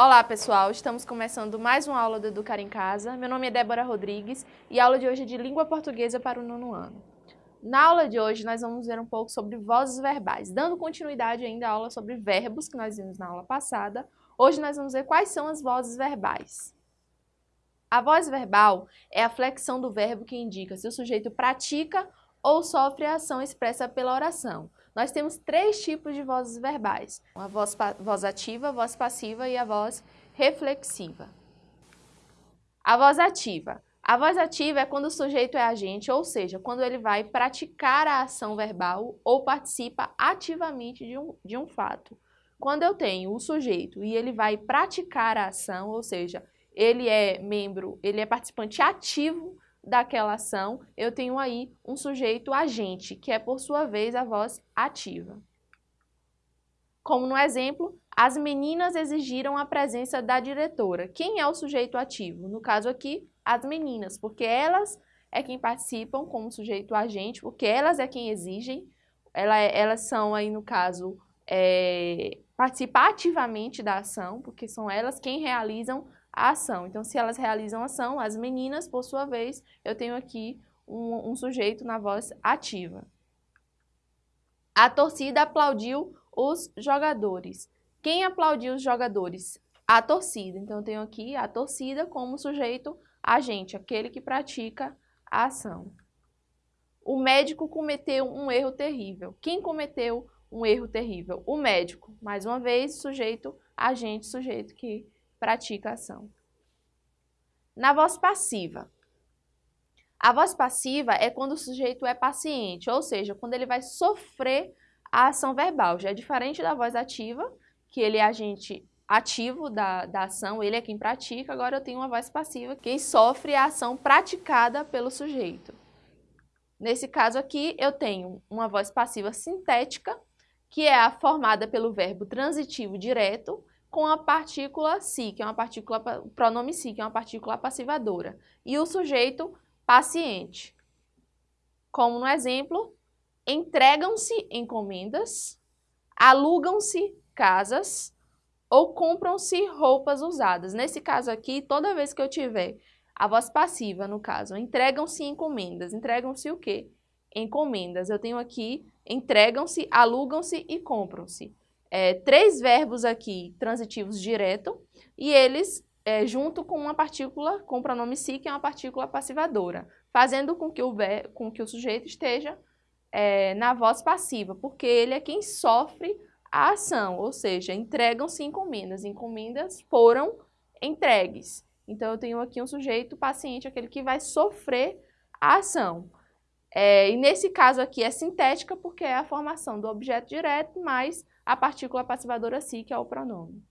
Olá pessoal, estamos começando mais uma aula do Educar em Casa. Meu nome é Débora Rodrigues e a aula de hoje é de Língua Portuguesa para o nono ano. Na aula de hoje nós vamos ver um pouco sobre vozes verbais, dando continuidade ainda à aula sobre verbos que nós vimos na aula passada. Hoje nós vamos ver quais são as vozes verbais. A voz verbal é a flexão do verbo que indica se o sujeito pratica ou sofre a ação expressa pela oração. Nós temos três tipos de vozes verbais, a voz, voz ativa, a voz passiva e a voz reflexiva. A voz ativa. A voz ativa é quando o sujeito é agente, ou seja, quando ele vai praticar a ação verbal ou participa ativamente de um, de um fato. Quando eu tenho o sujeito e ele vai praticar a ação, ou seja, ele é membro, ele é participante ativo daquela ação, eu tenho aí um sujeito agente, que é por sua vez a voz ativa. Como no exemplo, as meninas exigiram a presença da diretora. Quem é o sujeito ativo? No caso aqui, as meninas, porque elas é quem participam como sujeito agente, porque elas é quem exigem, é, elas são aí no caso, é, participam ativamente da ação, porque são elas quem realizam a ação. Então, se elas realizam a ação, as meninas, por sua vez, eu tenho aqui um, um sujeito na voz ativa. A torcida aplaudiu os jogadores. Quem aplaudiu os jogadores? A torcida. Então, eu tenho aqui a torcida como sujeito agente, aquele que pratica a ação. O médico cometeu um erro terrível. Quem cometeu um erro terrível? O médico. Mais uma vez, sujeito, agente, sujeito que pratica a ação. Na voz passiva. A voz passiva é quando o sujeito é paciente, ou seja, quando ele vai sofrer a ação verbal. Já é diferente da voz ativa, que ele é agente ativo da, da ação, ele é quem pratica, agora eu tenho uma voz passiva, quem sofre a ação praticada pelo sujeito. Nesse caso aqui, eu tenho uma voz passiva sintética, que é a formada pelo verbo transitivo direto, com a partícula si, que é uma partícula, o pronome si, que é uma partícula passivadora, e o sujeito paciente. Como no exemplo, entregam-se encomendas, alugam-se casas ou compram-se roupas usadas. Nesse caso aqui, toda vez que eu tiver a voz passiva, no caso, entregam-se encomendas. Entregam-se o quê? Encomendas. Eu tenho aqui entregam-se, alugam-se e compram-se é, três verbos aqui transitivos direto e eles é, junto com uma partícula, com o pronome si, que é uma partícula passivadora, fazendo com que o, com que o sujeito esteja é, na voz passiva, porque ele é quem sofre a ação, ou seja, entregam-se encomendas. Encomendas foram entregues. Então, eu tenho aqui um sujeito paciente, aquele que vai sofrer a ação. É, e nesse caso aqui é sintética, porque é a formação do objeto direto mais a partícula passivadora si, que é o pronome.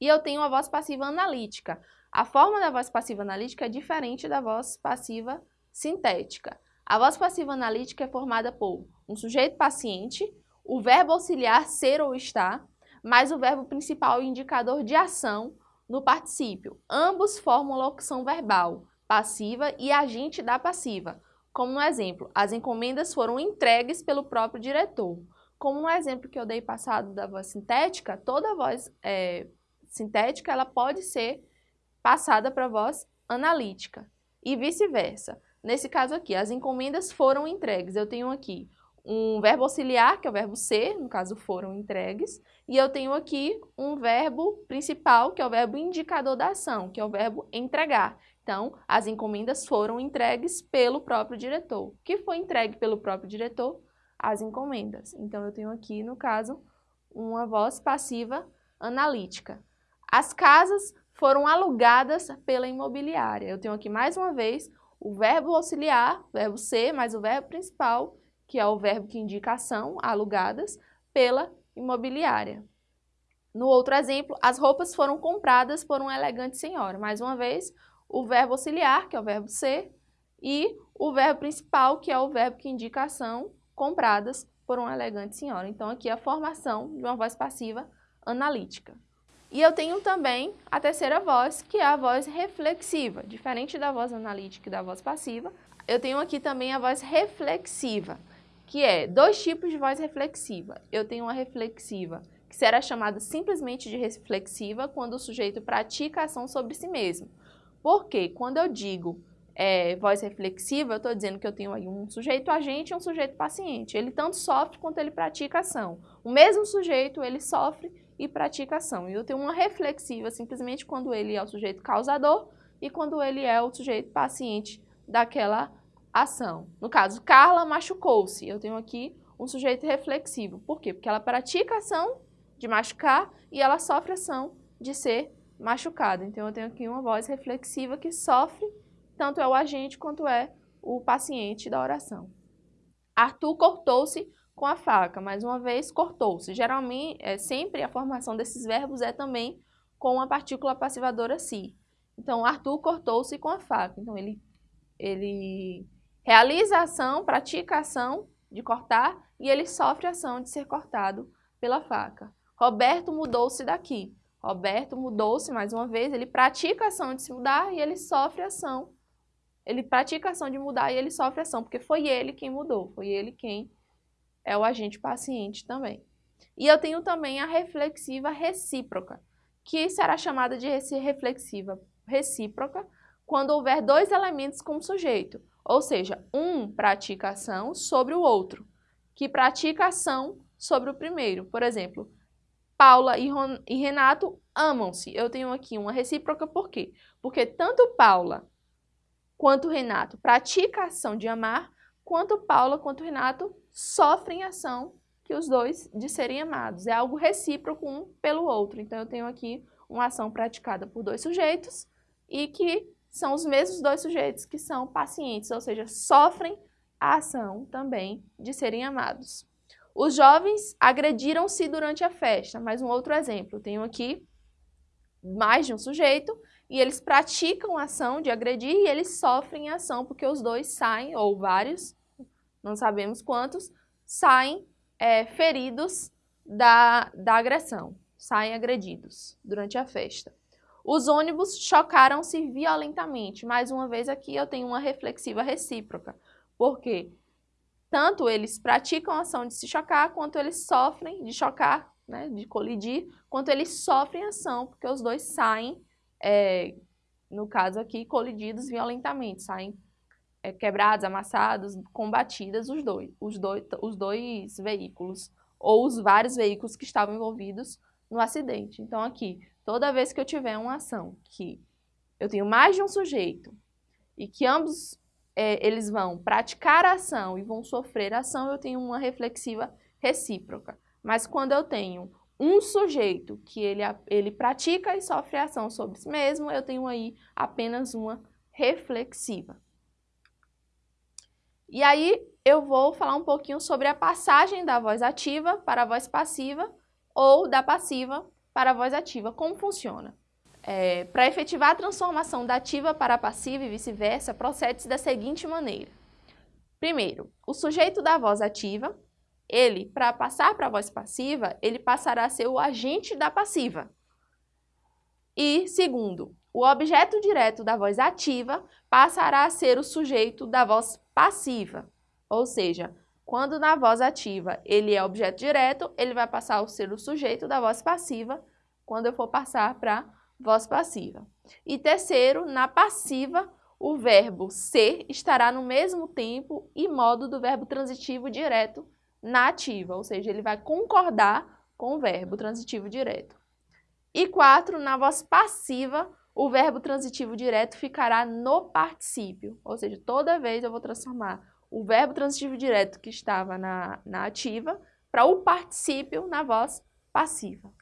E eu tenho a voz passiva analítica. A forma da voz passiva analítica é diferente da voz passiva sintética. A voz passiva analítica é formada por um sujeito paciente, o verbo auxiliar ser ou estar, mais o verbo principal indicador de ação no particípio. Ambos formam locução verbal, passiva e agente da passiva. Como no exemplo, as encomendas foram entregues pelo próprio diretor. Como no exemplo que eu dei passado da voz sintética, toda voz é, sintética ela pode ser passada para voz analítica e vice-versa. Nesse caso aqui, as encomendas foram entregues. Eu tenho aqui um verbo auxiliar, que é o verbo ser, no caso foram entregues, e eu tenho aqui um verbo principal, que é o verbo indicador da ação, que é o verbo entregar. Então, as encomendas foram entregues pelo próprio diretor. O que foi entregue pelo próprio diretor? As encomendas. Então, eu tenho aqui, no caso, uma voz passiva analítica. As casas foram alugadas pela imobiliária. Eu tenho aqui, mais uma vez, o verbo auxiliar, verbo ser, mais o verbo principal, que é o verbo que indica ação, alugadas, pela imobiliária. No outro exemplo, as roupas foram compradas por uma elegante senhora. Mais uma vez, o verbo auxiliar, que é o verbo ser, e o verbo principal, que é o verbo que indica ação, compradas por uma elegante senhora. Então, aqui é a formação de uma voz passiva analítica. E eu tenho também a terceira voz, que é a voz reflexiva. Diferente da voz analítica e da voz passiva, eu tenho aqui também a voz reflexiva, que é dois tipos de voz reflexiva. Eu tenho uma reflexiva que será chamada simplesmente de reflexiva quando o sujeito pratica a ação sobre si mesmo. Porque quando eu digo é, voz reflexiva, eu estou dizendo que eu tenho aí um sujeito agente e um sujeito paciente. Ele tanto sofre quanto ele pratica ação. O mesmo sujeito, ele sofre e pratica ação. E eu tenho uma reflexiva simplesmente quando ele é o sujeito causador e quando ele é o sujeito paciente daquela ação. No caso, Carla machucou-se. Eu tenho aqui um sujeito reflexivo. Por quê? Porque ela pratica ação de machucar e ela sofre ação de ser machucada. Então, eu tenho aqui uma voz reflexiva que sofre, tanto é o agente quanto é o paciente da oração. Arthur cortou-se com a faca. Mais uma vez, cortou-se. Geralmente, é, sempre a formação desses verbos é também com a partícula passivadora si. Então, Arthur cortou-se com a faca. Então, ele, ele realiza a ação, pratica a ação de cortar e ele sofre a ação de ser cortado pela faca. Roberto mudou-se daqui. Roberto mudou-se mais uma vez, ele pratica a ação de se mudar e ele sofre a ação. Ele pratica a ação de mudar e ele sofre ação, porque foi ele quem mudou, foi ele quem é o agente paciente também. E eu tenho também a reflexiva recíproca, que será chamada de reflexiva recíproca quando houver dois elementos como sujeito, ou seja, um pratica ação sobre o outro, que pratica ação sobre o primeiro. Por exemplo, Paula e Renato amam-se. Eu tenho aqui uma recíproca por quê? Porque tanto Paula quanto Renato praticam a ação de amar, quanto Paula quanto Renato sofrem ação que os dois de serem amados. É algo recíproco um pelo outro. Então, eu tenho aqui uma ação praticada por dois sujeitos e que são os mesmos dois sujeitos que são pacientes, ou seja, sofrem a ação também de serem amados. Os jovens agrediram-se durante a festa. Mais um outro exemplo. Tenho aqui mais de um sujeito e eles praticam a ação de agredir e eles sofrem a ação porque os dois saem, ou vários, não sabemos quantos, saem é, feridos da, da agressão, saem agredidos durante a festa. Os ônibus chocaram-se violentamente. Mais uma vez aqui eu tenho uma reflexiva recíproca, porque tanto eles praticam a ação de se chocar, quanto eles sofrem de chocar, né, de colidir, quanto eles sofrem a ação, porque os dois saem, é, no caso aqui, colididos violentamente, saem é, quebrados, amassados, combatidas os dois, os, dois, os dois veículos, ou os vários veículos que estavam envolvidos no acidente. Então aqui, toda vez que eu tiver uma ação que eu tenho mais de um sujeito e que ambos é, eles vão praticar a ação e vão sofrer a ação, eu tenho uma reflexiva recíproca. Mas quando eu tenho um sujeito que ele, ele pratica e sofre ação sobre si mesmo, eu tenho aí apenas uma reflexiva. E aí eu vou falar um pouquinho sobre a passagem da voz ativa para a voz passiva ou da passiva para a voz ativa, como funciona. É, para efetivar a transformação da ativa para a passiva e vice-versa, procede-se da seguinte maneira. Primeiro, o sujeito da voz ativa, ele, para passar para a voz passiva, ele passará a ser o agente da passiva. E, segundo, o objeto direto da voz ativa passará a ser o sujeito da voz passiva. Ou seja, quando na voz ativa ele é objeto direto, ele vai passar a ser o sujeito da voz passiva quando eu for passar para voz passiva. E terceiro, na passiva, o verbo ser estará no mesmo tempo e modo do verbo transitivo direto na ativa, ou seja, ele vai concordar com o verbo transitivo direto. E quatro, na voz passiva, o verbo transitivo direto ficará no particípio, ou seja, toda vez eu vou transformar o verbo transitivo direto que estava na, na ativa para o particípio na voz passiva.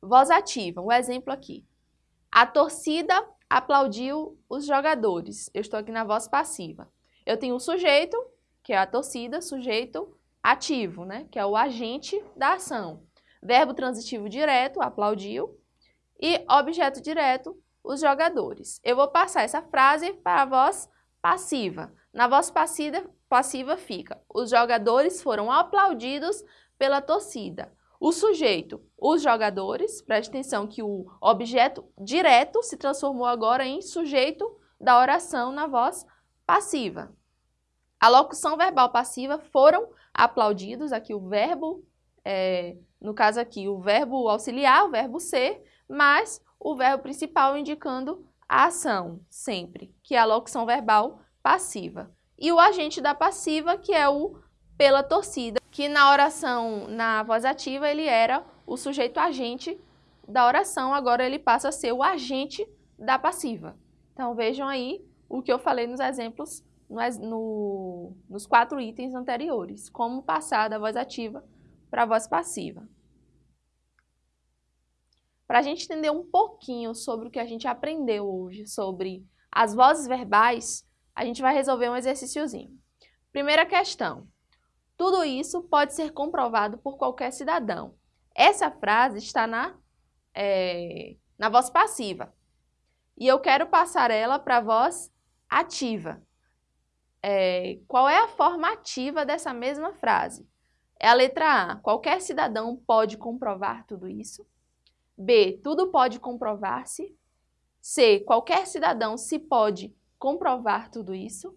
Voz ativa, um exemplo aqui. A torcida aplaudiu os jogadores. Eu estou aqui na voz passiva. Eu tenho o sujeito, que é a torcida, sujeito ativo, né? que é o agente da ação. Verbo transitivo direto, aplaudiu. E objeto direto, os jogadores. Eu vou passar essa frase para a voz passiva. Na voz passiva, passiva fica, os jogadores foram aplaudidos pela torcida. O sujeito, os jogadores, preste atenção que o objeto direto se transformou agora em sujeito da oração na voz passiva. A locução verbal passiva foram aplaudidos, aqui o verbo é, no caso aqui, o verbo auxiliar, o verbo ser, mas o verbo principal indicando a ação, sempre, que é a locução verbal passiva. E o agente da passiva, que é o pela torcida, que na oração, na voz ativa, ele era o sujeito agente da oração, agora ele passa a ser o agente da passiva. Então vejam aí o que eu falei nos exemplos, no, no, nos quatro itens anteriores, como passar da voz ativa para a voz passiva. Para a gente entender um pouquinho sobre o que a gente aprendeu hoje, sobre as vozes verbais, a gente vai resolver um exercíciozinho. Primeira questão. Tudo isso pode ser comprovado por qualquer cidadão. Essa frase está na, é, na voz passiva. E eu quero passar ela para a voz ativa. É, qual é a forma ativa dessa mesma frase? É a letra A. Qualquer cidadão pode comprovar tudo isso. B. Tudo pode comprovar-se. C. Qualquer cidadão se pode comprovar tudo isso.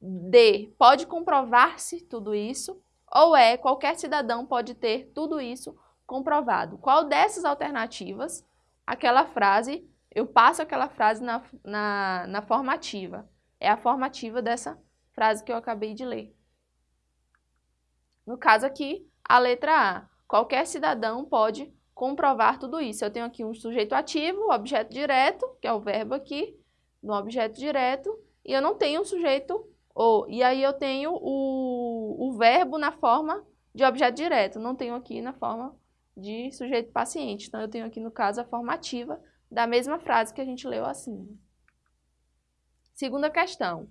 D. Pode comprovar-se tudo isso. Ou E. Qualquer cidadão pode ter tudo isso comprovado. Qual dessas alternativas, aquela frase, eu passo aquela frase na, na, na formativa. É a formativa dessa frase que eu acabei de ler. No caso aqui, a letra A. Qualquer cidadão pode comprovar tudo isso. Eu tenho aqui um sujeito ativo, objeto direto, que é o verbo aqui, no objeto direto, e eu não tenho um sujeito ou. E aí eu tenho o, o verbo na forma de objeto direto, não tenho aqui na forma de sujeito paciente. Então eu tenho aqui no caso a formativa da mesma frase que a gente leu acima. Segunda questão.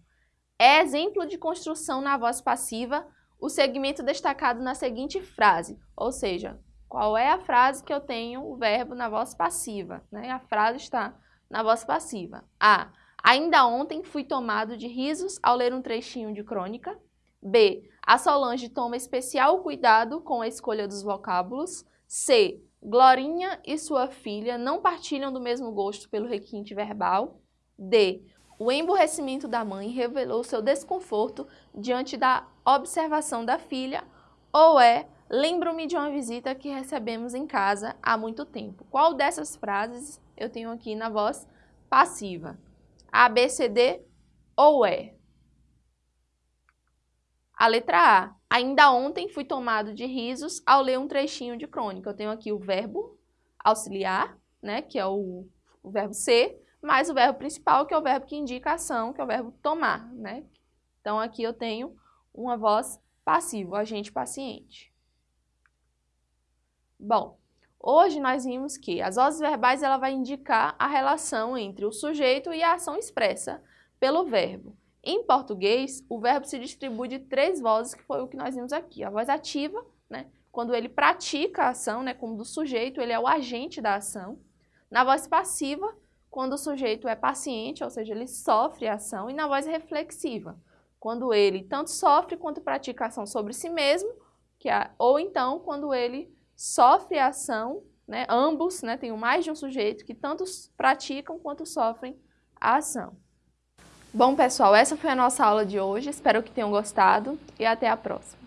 É exemplo de construção na voz passiva o segmento destacado na seguinte frase, ou seja, qual é a frase que eu tenho o verbo na voz passiva? Né? A frase está na voz passiva. A. Ainda ontem fui tomado de risos ao ler um trechinho de crônica. B. A Solange toma especial cuidado com a escolha dos vocábulos. C. Glorinha e sua filha não partilham do mesmo gosto pelo requinte verbal. D. O emborrecimento da mãe revelou seu desconforto diante da observação da filha. Ou é Lembro-me de uma visita que recebemos em casa há muito tempo. Qual dessas frases eu tenho aqui na voz passiva? A, B, C, D ou E? A letra A. Ainda ontem fui tomado de risos ao ler um trechinho de crônica. Eu tenho aqui o verbo auxiliar, né, que é o, o verbo ser, mais o verbo principal, que é o verbo que indica a ação, que é o verbo tomar, né? Então aqui eu tenho uma voz passiva, agente paciente. Bom, Hoje nós vimos que as vozes verbais ela vai indicar a relação entre o sujeito e a ação expressa pelo verbo. Em português, o verbo se distribui de três vozes, que foi o que nós vimos aqui. A voz ativa, né, quando ele pratica a ação, né, como do sujeito, ele é o agente da ação. Na voz passiva, quando o sujeito é paciente, ou seja, ele sofre a ação. E na voz reflexiva, quando ele tanto sofre quanto pratica ação sobre si mesmo, que é, ou então quando ele sofre a ação, né, ambos, né, tem mais de um sujeito que tanto praticam quanto sofrem a ação. Bom, pessoal, essa foi a nossa aula de hoje. Espero que tenham gostado e até a próxima.